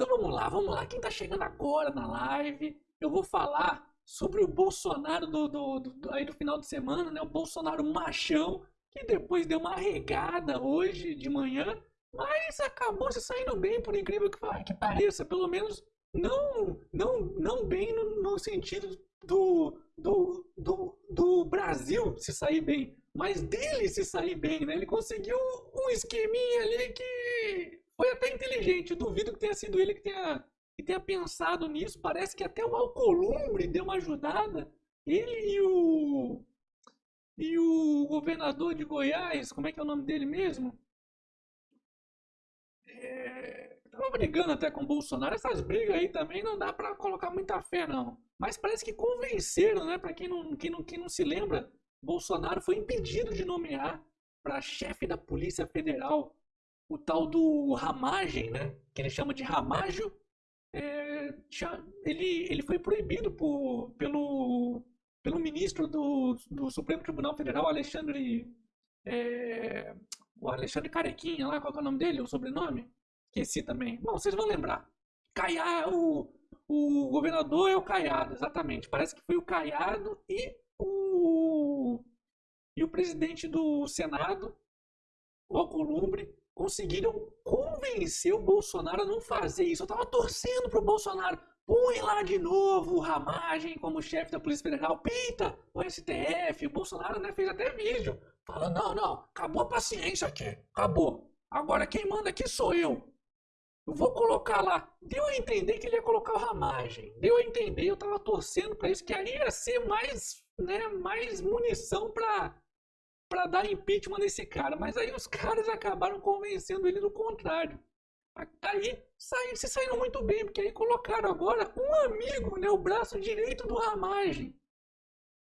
Então vamos lá, vamos lá. Quem está chegando agora na live, eu vou falar sobre o Bolsonaro do, do, do, aí do final de semana, né? O Bolsonaro machão, que depois deu uma regada hoje de manhã, mas acabou se saindo bem, por incrível que, que pareça. Pelo menos não, não, não bem no, no sentido do, do, do, do Brasil se sair bem, mas dele se sair bem, né? Ele conseguiu um esqueminha ali que foi até inteligente. Duvido que tenha sido ele que tenha que tenha pensado nisso. Parece que até o Alcolumbre deu uma ajudada. Ele e o. E o governador de Goiás, como é que é o nome dele mesmo? É, brigando até com o Bolsonaro. Essas brigas aí também não dá para colocar muita fé, não. Mas parece que convenceram, né? Para quem não, quem, não, quem não se lembra, Bolsonaro foi impedido de nomear para chefe da Polícia Federal o tal do Ramagem, né? Que ele chama de Ramágio é, ele, ele foi proibido por, pelo, pelo ministro do, do Supremo Tribunal Federal, Alexandre. É, o Alexandre Carequinha, lá, qual é o nome dele? O sobrenome? Esqueci também. Bom, vocês vão lembrar. Caiado, o, o governador é o Caiado, exatamente. Parece que foi o Caiado e o, e o presidente do Senado, o Alcolumbre, conseguiram convencer o Bolsonaro a não fazer isso. Eu tava torcendo pro Bolsonaro. Põe lá de novo o Ramagem como chefe da Polícia Federal, pinta o STF. O Bolsonaro né, fez até vídeo falando: não, não, acabou a paciência aqui, acabou. Agora quem manda aqui sou eu. Eu vou colocar lá. Deu a entender que ele ia colocar o Ramagem. Deu a entender, eu tava torcendo para isso, que aí ia ser mais, né, mais munição para para dar impeachment nesse cara. Mas aí os caras acabaram convencendo ele do contrário. Aí saí, se saíram muito bem, porque aí colocaram agora um amigo, né, o braço direito do Ramagem.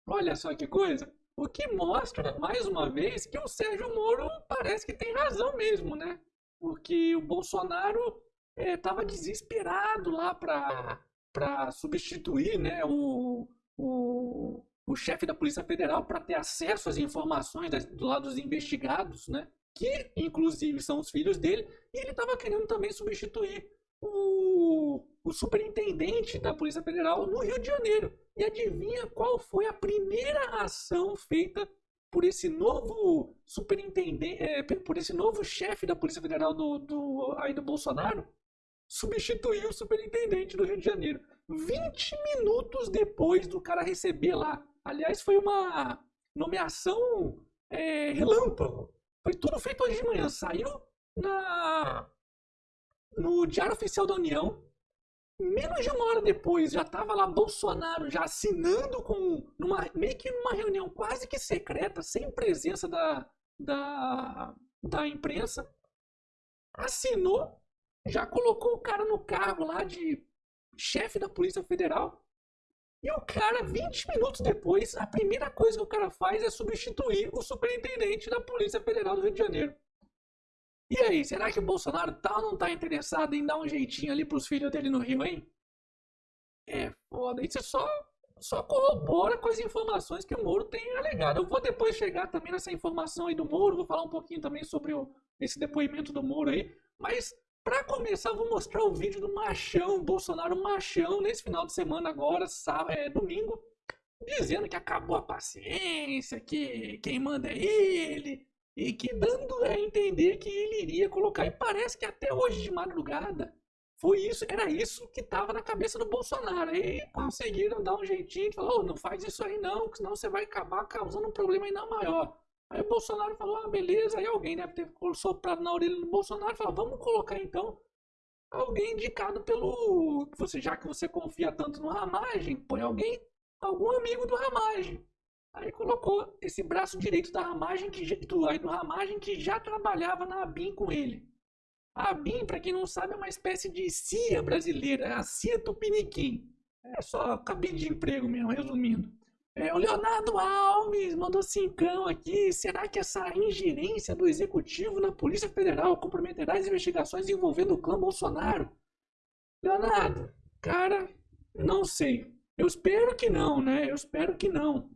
Olha só que coisa. O que mostra, mais uma vez, que o Sérgio Moro parece que tem razão mesmo, né? Porque o Bolsonaro estava é, desesperado lá para substituir né, o, o, o chefe da Polícia Federal para ter acesso às informações do lado dos investigados, né? que inclusive são os filhos dele, e ele estava querendo também substituir o, o superintendente da Polícia Federal no Rio de Janeiro. E adivinha qual foi a primeira ação feita por esse novo superintendente, é, por esse novo chefe da Polícia Federal do, do, aí do Bolsonaro? Substituir o superintendente do Rio de Janeiro. 20 minutos depois do cara receber lá Aliás, foi uma nomeação é, relâmpago. Foi tudo feito hoje de manhã. Saiu na, no Diário Oficial da União. Menos de uma hora depois já estava lá Bolsonaro já assinando com numa, meio que numa reunião quase que secreta, sem presença da, da, da imprensa. Assinou, já colocou o cara no cargo lá de chefe da Polícia Federal e o cara, 20 minutos depois, a primeira coisa que o cara faz é substituir o superintendente da Polícia Federal do Rio de Janeiro. E aí, será que o Bolsonaro tá não tá interessado em dar um jeitinho ali pros filhos dele no Rio, hein? É foda, isso só, só corrobora com as informações que o Moro tem alegado. Eu vou depois chegar também nessa informação aí do Moro, vou falar um pouquinho também sobre o, esse depoimento do Moro aí, mas para começar, eu vou mostrar o vídeo do machão, Bolsonaro machão, nesse final de semana agora, sábado, é, domingo, dizendo que acabou a paciência, que quem manda é ele, e que dando a entender que ele iria colocar. E parece que até hoje de madrugada foi isso, era isso que estava na cabeça do Bolsonaro. E conseguiram dar um jeitinho, falou, oh, não faz isso aí não, senão você vai acabar causando um problema ainda maior. Aí o Bolsonaro falou, ah, beleza. Aí alguém deve ter soprado na orelha do Bolsonaro e falou, vamos colocar então alguém indicado pelo. Você, já que você confia tanto no Ramagem, põe alguém, algum amigo do Ramagem. Aí colocou esse braço direito da Ramagem, que, do, do Ramagem, que já trabalhava na ABIN com ele. A ABIN, para quem não sabe, é uma espécie de CIA brasileira, é a CIA Tupiniquim. É só cabide de emprego mesmo, resumindo. É, o Leonardo Alves mandou cincão aqui. Será que essa ingerência do executivo na Polícia Federal comprometerá as investigações envolvendo o clã Bolsonaro? Leonardo, cara, não sei. Eu espero que não, né? Eu espero que não.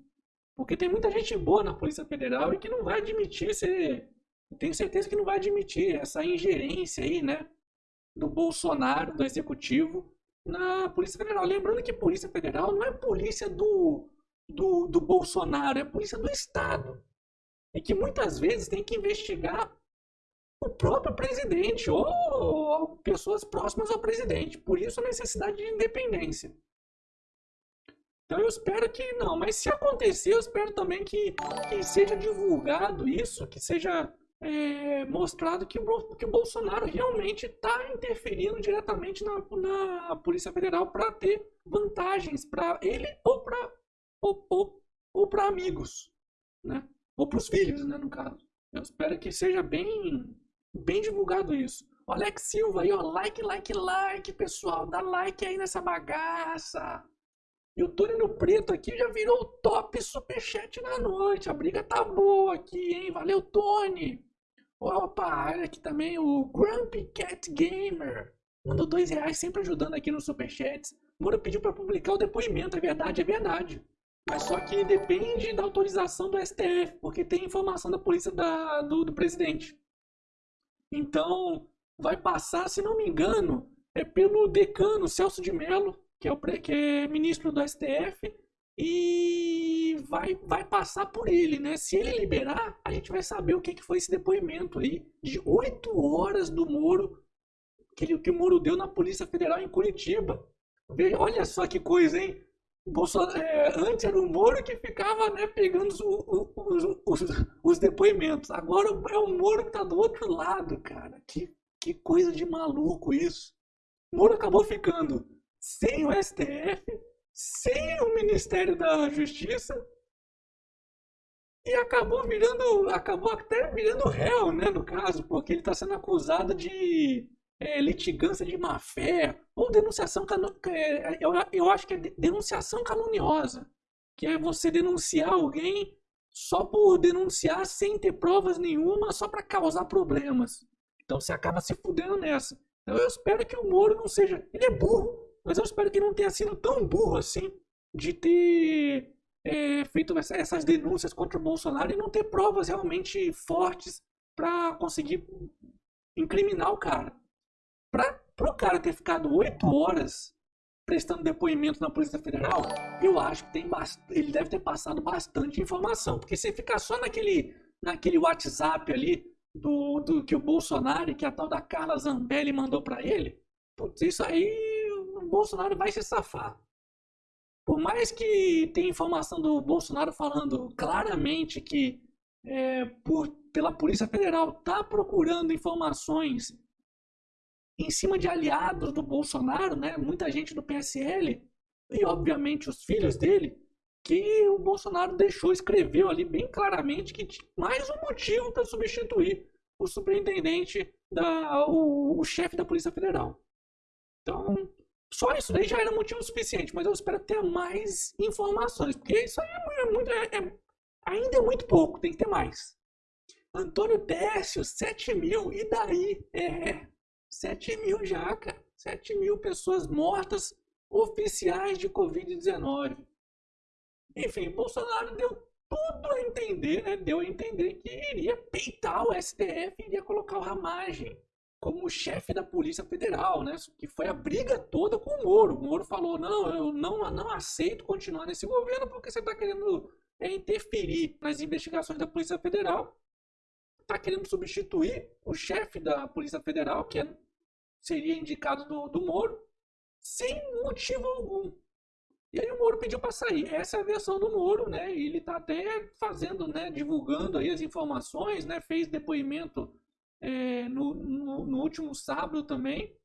Porque tem muita gente boa na Polícia Federal e que não vai admitir ser. Tenho certeza que não vai admitir essa ingerência aí, né? do Bolsonaro, do executivo, na Polícia Federal. Lembrando que Polícia Federal não é polícia do, do, do Bolsonaro, é polícia do Estado. E que muitas vezes tem que investigar o próprio presidente ou pessoas próximas ao presidente. Por isso a necessidade de independência. Então eu espero que não, mas se acontecer, eu espero também que, que seja divulgado isso, que seja é, mostrado que o, que o Bolsonaro realmente está interferindo diretamente na, na Polícia Federal para ter vantagens para ele ou para ou, ou, ou para amigos, né? Ou para os filhos, né, no caso. Eu espero que seja bem bem divulgado isso. O Alex Silva aí, ó, like, like, like, pessoal, dá like aí nessa bagaça. E o Tony no Preto aqui já virou o top superchat na noite. A briga tá boa aqui, hein? Valeu, Tony. Opa, olha aqui também o Grumpy Cat Gamer. Mandou dois reais sempre ajudando aqui no superchats. Moura pediu para publicar o depoimento, é verdade, é verdade. Mas só que depende da autorização do STF, porque tem informação da polícia da, do, do presidente. Então, vai passar, se não me engano, é pelo decano Celso de Mello, que é, o, que é ministro do STF, e vai, vai passar por ele, né? Se ele liberar, a gente vai saber o que, que foi esse depoimento aí de oito horas do Moro, que, ele, que o Moro deu na Polícia Federal em Curitiba. Olha só que coisa, hein? Bolsonaro, é, antes era o Moro que ficava né, pegando os, os, os, os, depoimentos. Agora é o Moro que está do outro lado, cara. Que, que coisa de maluco isso. O Moro acabou ficando sem o STF, sem o Ministério da Justiça e acabou virando, acabou até virando réu, né, no caso, porque ele está sendo acusado de é, litigância de má fé ou denunciação é, eu, eu acho que é denunciação caluniosa, que é você denunciar alguém só por denunciar sem ter provas nenhuma, só para causar problemas. Então você acaba se fudendo nessa. Então eu espero que o Moro não seja, ele é burro, mas eu espero que não tenha sido tão burro assim de ter é, feito essas denúncias contra o Bolsonaro e não ter provas realmente fortes para conseguir incriminar o cara. Para o cara ter ficado oito horas prestando depoimento na Polícia Federal, eu acho que tem ele deve ter passado bastante informação. Porque se ficar só naquele, naquele WhatsApp ali do, do que o Bolsonaro, que a tal da Carla Zambelli mandou para ele, putz, isso aí Bolsonaro vai se safar. Por mais que tenha informação do Bolsonaro falando claramente que é, por, pela Polícia Federal tá procurando informações em cima de aliados do Bolsonaro, né? Muita gente do PSL e obviamente os filhos dele, que o Bolsonaro deixou, escreveu ali bem claramente que tinha mais um motivo para substituir o superintendente, da, o, o chefe da Polícia Federal. Então, só isso daí já era motivo suficiente, mas eu espero ter mais informações, porque isso aí é muito, é, é, ainda é muito pouco, tem que ter mais. Antônio Décio, 7 mil, e daí? É, 7 mil já, cara. 7 mil pessoas mortas oficiais de Covid-19. Enfim, Bolsonaro deu tudo a entender, né? Deu a entender que iria peitar o STF iria colocar o Ramagem como chefe da Polícia Federal, né? Que foi a briga toda com o Moro. O Moro falou: não, eu não, não aceito continuar nesse governo porque você está querendo é, interferir nas investigações da Polícia Federal, está querendo substituir o chefe da Polícia Federal, que é, seria indicado do, do Moro, sem motivo algum. E aí o Moro pediu para sair. Essa é a versão do Moro, né? E ele está até fazendo, né? Divulgando aí as informações, né? Fez depoimento é, no, no, no, último sábado também,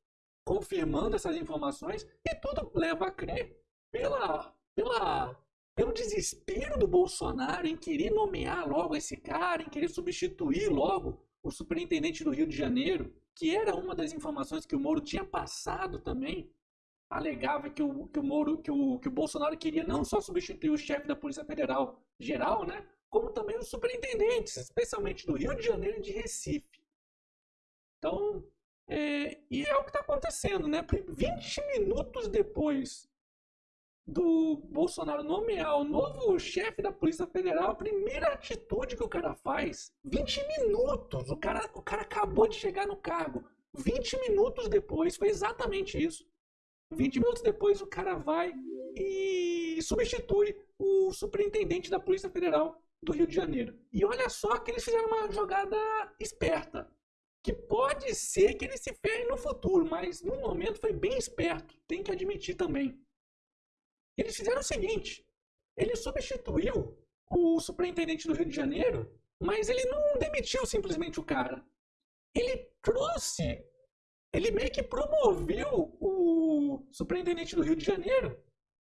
confirmando essas informações, e tudo leva a crer pela, pela, pelo desespero do Bolsonaro em querer nomear logo esse cara, em querer substituir logo o superintendente do Rio de Janeiro, que era uma das informações que o Moro tinha passado também, alegava que o, que o Moro, que o, que o Bolsonaro queria não só substituir o chefe da Polícia Federal geral, né, como também os superintendentes, especialmente do Rio de Janeiro e de Recife. Então, é, e é o que está acontecendo, né? 20 minutos depois do Bolsonaro nomear o novo chefe da Polícia Federal, a primeira atitude que o cara faz, 20 minutos, o cara, o cara acabou de chegar no cargo. 20 minutos depois, foi exatamente isso. 20 minutos depois, o cara vai e substitui o superintendente da Polícia Federal do Rio de Janeiro. E olha só que eles fizeram uma jogada esperta. Que pode ser que eles se ferrem no futuro, mas no momento foi bem esperto, tem que admitir também. Eles fizeram o seguinte: ele substituiu o superintendente do Rio de Janeiro, mas ele não demitiu simplesmente o cara. Ele trouxe, ele meio que promoveu o superintendente do Rio de Janeiro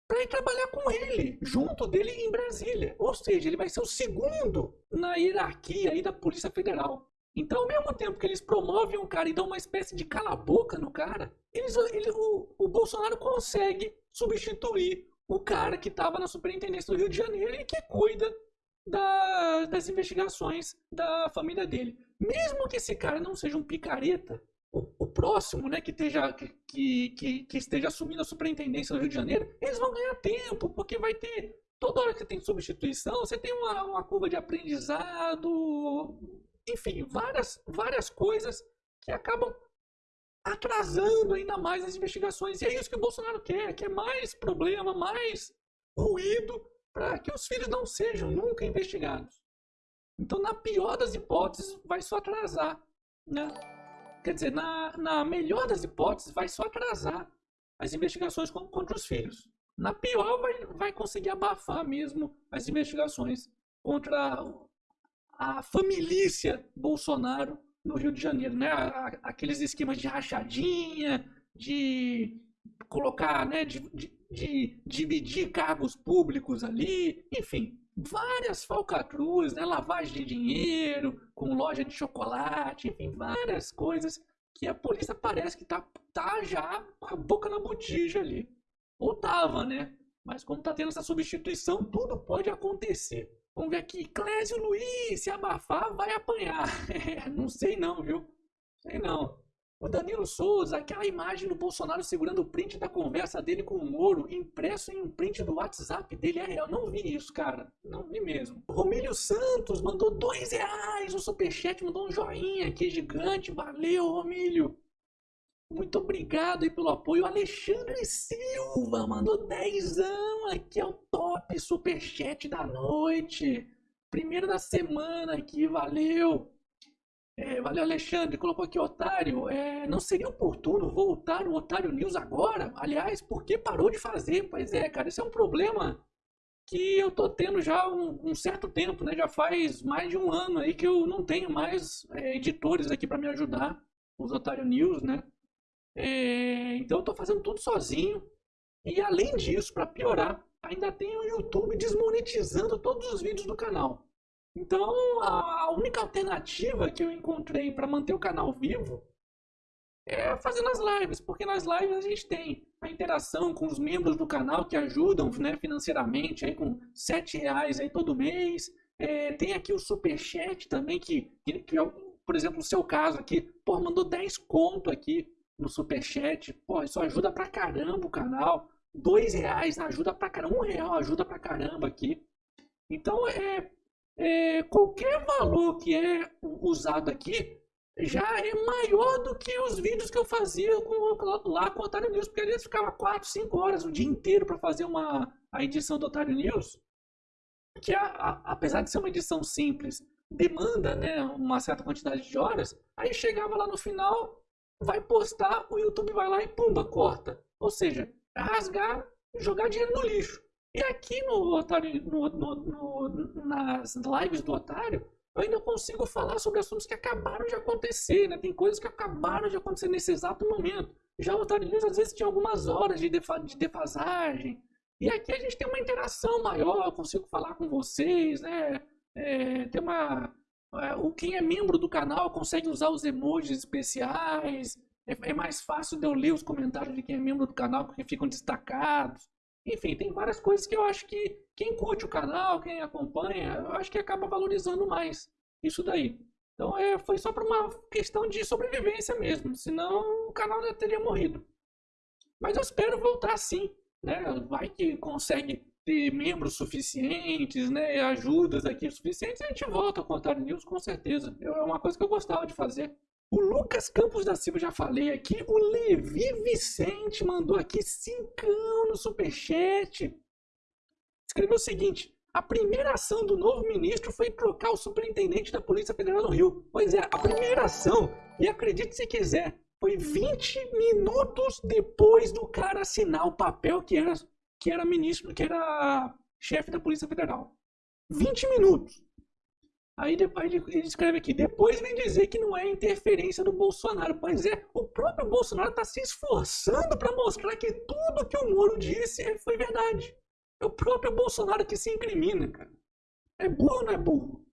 para ir trabalhar com ele, junto dele em Brasília. Ou seja, ele vai ser o segundo na hierarquia aí da Polícia Federal. Então, ao mesmo tempo que eles promovem um cara e dão uma espécie de cala-boca no cara, eles, ele, o, o Bolsonaro consegue substituir o cara que estava na superintendência do Rio de Janeiro e que cuida da, das investigações da família dele. Mesmo que esse cara não seja um picareta, o, o próximo, né, que esteja, que, que, que esteja assumindo a superintendência do Rio de Janeiro, eles vão ganhar tempo, porque vai ter. Toda hora que tem substituição, você tem uma, uma curva de aprendizado, enfim, várias, várias coisas que acabam atrasando ainda mais as investigações. E é isso que o Bolsonaro quer, quer mais problema, mais ruído para que os filhos não sejam nunca investigados. Então, na pior das hipóteses, vai só atrasar. Né? Quer dizer, na, na melhor das hipóteses, vai só atrasar as investigações contra os filhos. Na pior, vai, vai conseguir abafar mesmo as investigações contra a família Bolsonaro no Rio de Janeiro, né? Aqueles esquemas de rachadinha, de colocar, né? De, de, de dividir cargos públicos ali, enfim, várias falcatruas, né? Lavagem de dinheiro, com loja de chocolate, enfim, várias coisas que a polícia parece que tá, tá já com a boca na botija ali. Ou tava, né? Mas como tá tendo essa substituição, tudo pode acontecer. Vamos ver aqui, Clésio Luiz, se abafar, vai apanhar. não sei não, viu? Sei não. O Danilo Souza, aquela imagem do Bolsonaro segurando o print da conversa dele com o Moro, impresso em um print do WhatsApp dele, é real. Não vi isso, cara. Não vi mesmo. Romílio Santos mandou dois reais no superchat, mandou um joinha aqui gigante. Valeu, Romílio. Muito obrigado aí pelo apoio. Alexandre Silva mandou dezão aqui, é o top superchat da noite. Primeiro da semana aqui, valeu. É, valeu, Alexandre. Colocou aqui, otário. É, não seria oportuno voltar o Otário News agora? Aliás, por que parou de fazer? Pois é, cara, isso é um problema que eu tô tendo já um, um, certo tempo, né? Já faz mais de um ano aí que eu não tenho mais é, editores aqui para me ajudar, os Otário News, né? É, então eu tô fazendo tudo sozinho. E além disso, para piorar, ainda tem o YouTube desmonetizando todos os vídeos do canal. Então, a única alternativa que eu encontrei para manter o canal vivo é fazendo as lives, porque nas lives a gente tem a interação com os membros do canal que ajudam né, financeiramente aí com sete reais aí todo mês. É, tem aqui o super chat também que, que, que, por exemplo, no seu caso aqui, pô, mandou 10 conto aqui no super chat. Pô, isso ajuda pra caramba o canal. Dois reais ajuda pra caramba, um real ajuda pra caramba aqui. Então é é, qualquer valor que é usado aqui já é maior do que os vídeos que eu fazia com, lá com o Otário News, porque eles ficava 4, 5 horas o dia inteiro para fazer uma, a edição do Otário News, que a, a, apesar de ser uma edição simples, demanda né, uma certa quantidade de horas, aí chegava lá no final, vai postar, o YouTube vai lá e pumba, corta. Ou seja, rasgar, jogar dinheiro no lixo. E aqui no no, no, no, nas lives do Otário, eu ainda consigo falar sobre assuntos que acabaram de acontecer, né? Tem coisas que acabaram de acontecer nesse exato momento. Já o Otário News às vezes tinha algumas horas de, defa de defasagem. E aqui a gente tem uma interação maior, eu consigo falar com vocês, né? É, tem uma. É, o quem é membro do canal consegue usar os emojis especiais. É, é mais fácil de eu ler os comentários de quem é membro do canal, porque ficam destacados. Enfim, tem várias coisas que eu acho que quem curte o canal, quem acompanha, eu acho que acaba valorizando mais isso daí. Então é, foi só para uma questão de sobrevivência mesmo, senão o canal já teria morrido. Mas eu espero voltar sim, né? Vai que consegue ter membros suficientes, né? Ajudas aqui suficientes, a gente volta a contar news com certeza. É uma coisa que eu gostava de fazer. O Lucas Campos da Silva, já falei aqui. O Levi Vicente mandou aqui cincão no superchat. Escreveu o seguinte: a primeira ação do novo ministro foi trocar o superintendente da Polícia Federal no Rio. Pois é, a primeira ação, e acredite se quiser, foi 20 minutos depois do cara assinar o papel que era, que era ministro, que era chefe da Polícia Federal. 20 minutos. Aí depois ele escreve aqui, depois vem dizer que não é interferência do Bolsonaro. Pois é, o próprio Bolsonaro está se esforçando para mostrar que tudo que o Moro disse foi verdade. É o próprio Bolsonaro que se incrimina, cara. É burro não é burro?